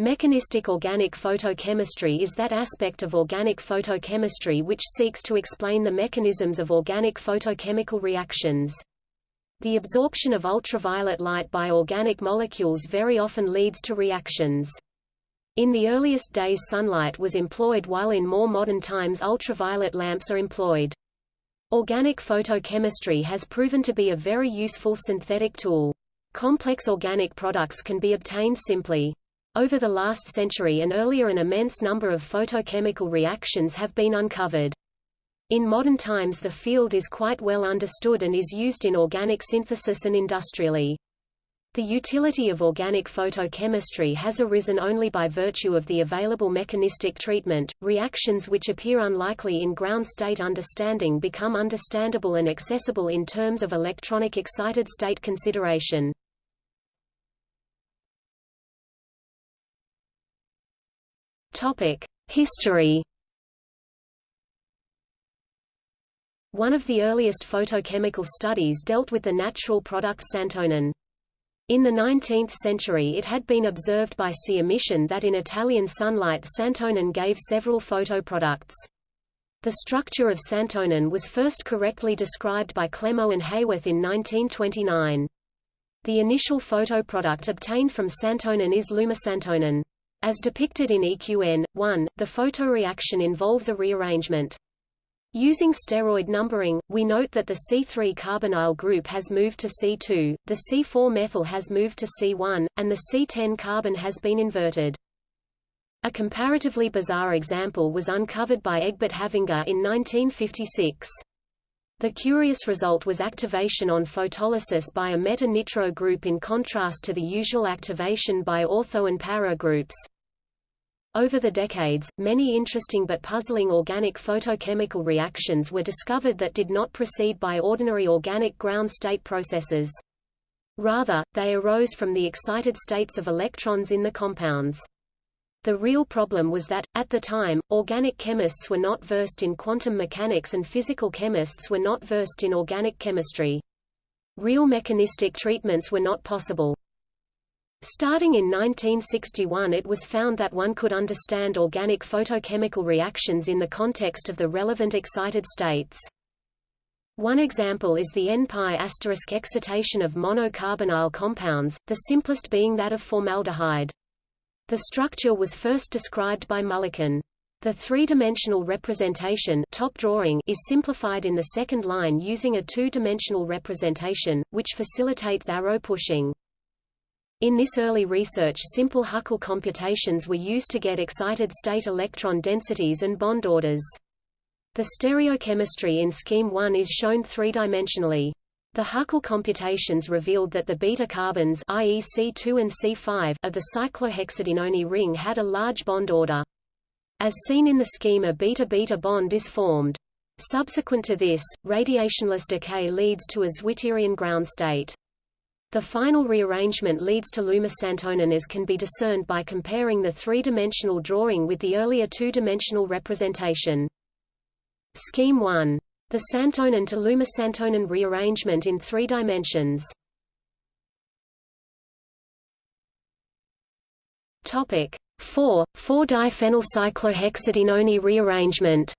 Mechanistic organic photochemistry is that aspect of organic photochemistry which seeks to explain the mechanisms of organic photochemical reactions. The absorption of ultraviolet light by organic molecules very often leads to reactions. In the earliest days sunlight was employed while in more modern times ultraviolet lamps are employed. Organic photochemistry has proven to be a very useful synthetic tool. Complex organic products can be obtained simply. Over the last century and earlier an immense number of photochemical reactions have been uncovered. In modern times the field is quite well understood and is used in organic synthesis and industrially. The utility of organic photochemistry has arisen only by virtue of the available mechanistic treatment. Reactions which appear unlikely in ground state understanding become understandable and accessible in terms of electronic excited state consideration. History. One of the earliest photochemical studies dealt with the natural product santonin. In the 19th century it had been observed by C. emission that in Italian sunlight santonin gave several photoproducts. The structure of santonin was first correctly described by Clemo and Haworth in 1929. The initial photoproduct obtained from santonin is lumisantonin. As depicted in EQN, 1, the photoreaction involves a rearrangement. Using steroid numbering, we note that the C3 carbonyl group has moved to C2, the C4 methyl has moved to C1, and the C10 carbon has been inverted. A comparatively bizarre example was uncovered by Egbert Havinga in 1956. The curious result was activation on photolysis by a meta-nitro group in contrast to the usual activation by ortho and para groups. Over the decades, many interesting but puzzling organic photochemical reactions were discovered that did not proceed by ordinary organic ground state processes. Rather, they arose from the excited states of electrons in the compounds. The real problem was that, at the time, organic chemists were not versed in quantum mechanics and physical chemists were not versed in organic chemistry. Real mechanistic treatments were not possible. Starting in 1961 it was found that one could understand organic photochemical reactions in the context of the relevant excited states. One example is the N-pi asterisk excitation of monocarbonyl compounds, the simplest being that of formaldehyde. The structure was first described by Mulliken. The three-dimensional representation top drawing is simplified in the second line using a two-dimensional representation, which facilitates arrow pushing. In this early research simple Huckel computations were used to get excited state electron densities and bond orders. The stereochemistry in Scheme 1 is shown three-dimensionally. The Huckel computations revealed that the beta carbons i.e. C2 and C5 of the cyclohexadienone ring had a large bond order. As seen in the scheme a beta-beta bond is formed. Subsequent to this, radiationless decay leads to a Zwitterion ground state. The final rearrangement leads to lumisantonin as can be discerned by comparing the three-dimensional drawing with the earlier two-dimensional representation. Scheme 1 the santonin to lumisantonin rearrangement in three dimensions. Topic 4. 4-diphenylcyclohexadienone rearrangement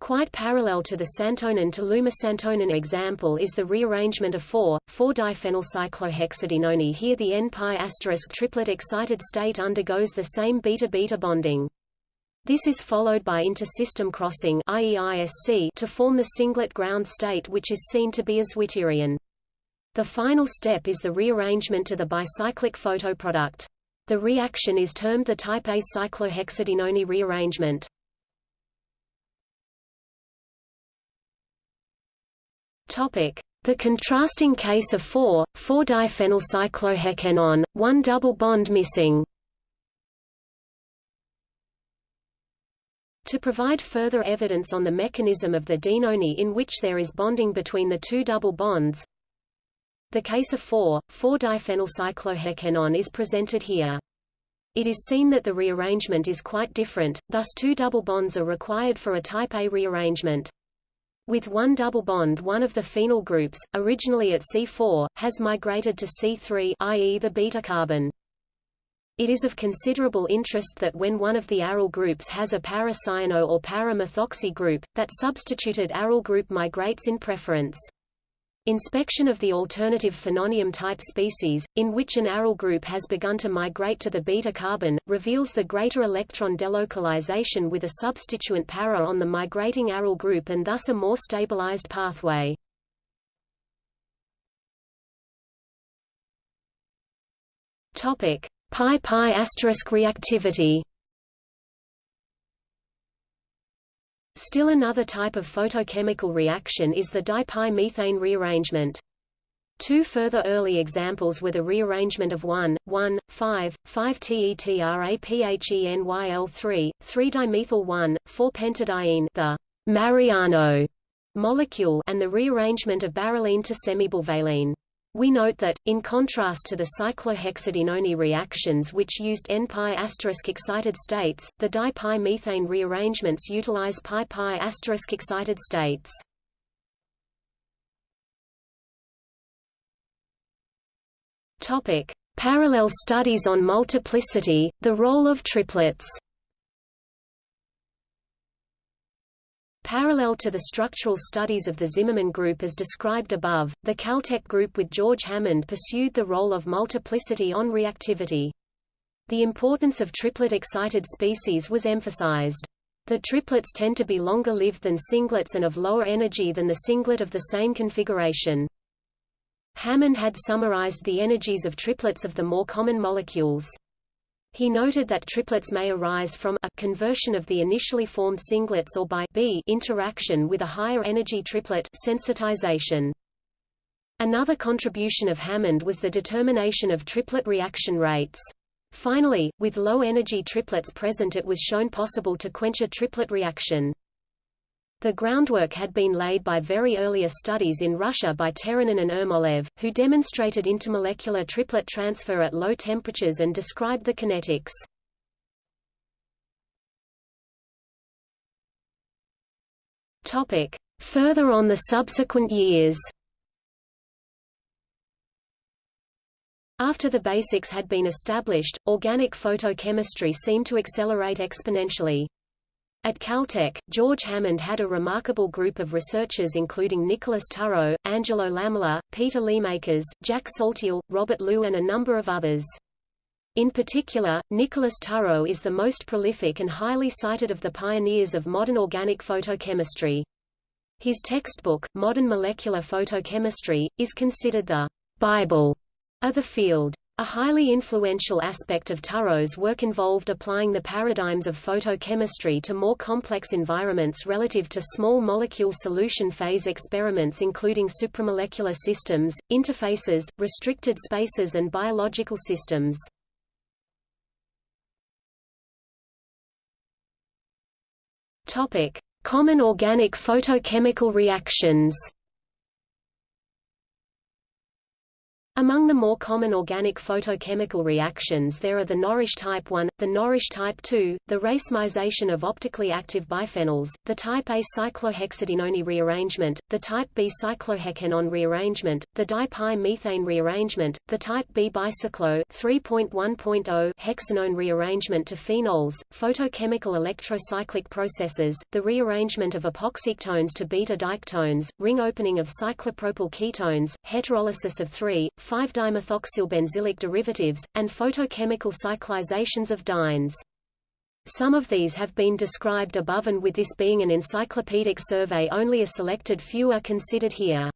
Quite parallel to the santonin to lumisantonin example is the rearrangement of 4,4-diphenylcyclohexadienone here the N-pi asterisk triplet excited state undergoes the same beta-beta bonding. This is followed by intersystem crossing to form the singlet ground state which is seen to be a Zwitterion. The final step is the rearrangement to the bicyclic photoproduct. The reaction is termed the type A cyclohexadienone rearrangement. Topic: The contrasting case of 4,4-diphenylcyclohexenone, one double bond missing. To provide further evidence on the mechanism of the dienone in which there is bonding between the two double bonds, the case of 4,4-diphenylcyclohexenone is presented here. It is seen that the rearrangement is quite different, thus two double bonds are required for a type A rearrangement. With one double bond one of the phenyl groups, originally at C4, has migrated to C3 i.e. the beta carbon. It is of considerable interest that when one of the aryl groups has a para-cyano or para-methoxy group, that substituted aryl group migrates in preference. Inspection of the alternative phenonium-type species, in which an aryl group has begun to migrate to the beta carbon, reveals the greater electron delocalization with a substituent para on the migrating aryl group and thus a more stabilized pathway. Topic: Pi-pi asterisk reactivity Still another type of photochemical reaction is the dipi-methane rearrangement. Two further early examples were the rearrangement of 1, 1, 5, 5-tetraphenyl3, 3-dimethyl 1,4-pentadiene the Mariano molecule and the rearrangement of barrelene to semibullvalene. We note that, in contrast to the cyclohexadienone reactions which used N-pi excited states, the di-pi-methane rearrangements utilize pi-pi excited states. Topic: Parallel studies on multiplicity, the role of triplets. Parallel to the structural studies of the Zimmerman group as described above, the Caltech group with George Hammond pursued the role of multiplicity on reactivity. The importance of triplet-excited species was emphasized. The triplets tend to be longer lived than singlets and of lower energy than the singlet of the same configuration. Hammond had summarized the energies of triplets of the more common molecules. He noted that triplets may arise from a conversion of the initially formed singlets or by b interaction with a higher energy triplet sensitization. Another contribution of Hammond was the determination of triplet reaction rates. Finally, with low-energy triplets present it was shown possible to quench a triplet reaction. The groundwork had been laid by very earlier studies in Russia by Terenin and Ermolaev, who demonstrated intermolecular triplet transfer at low temperatures and described the kinetics. Further on the subsequent years After the basics had been established, organic photochemistry seemed to accelerate exponentially. At Caltech, George Hammond had a remarkable group of researchers including Nicholas Turro, Angelo Lamola, Peter Leermakers, Jack Saltiel, Robert Liu and a number of others. In particular, Nicholas Turro is the most prolific and highly cited of the pioneers of modern organic photochemistry. His textbook, Modern Molecular Photochemistry, is considered the Bible of the field. A highly influential aspect of Turro's work involved applying the paradigms of photochemistry to more complex environments relative to small molecule solution phase experiments including supramolecular systems, interfaces, restricted spaces and biological systems. Common organic photochemical reactions. Among the more common organic photochemical reactions there are the Norrish type 1, the Norrish type 2, the racemization of optically active biphenyls, the type A cyclohexadienone rearrangement, the type B cyclohexenone rearrangement, the dipi-methane rearrangement, the type B bicyclo 3.1.0 hexanone rearrangement to phenols, photochemical electrocyclic processes, the rearrangement of epoxyketones to beta-diketones, ring opening of cyclopropyl ketones, heterolysis of 3, 5-dimethoxylbenzylic derivatives, and photochemical cyclizations of dienes. Some of these have been described above and with this being an encyclopedic survey only a selected few are considered here.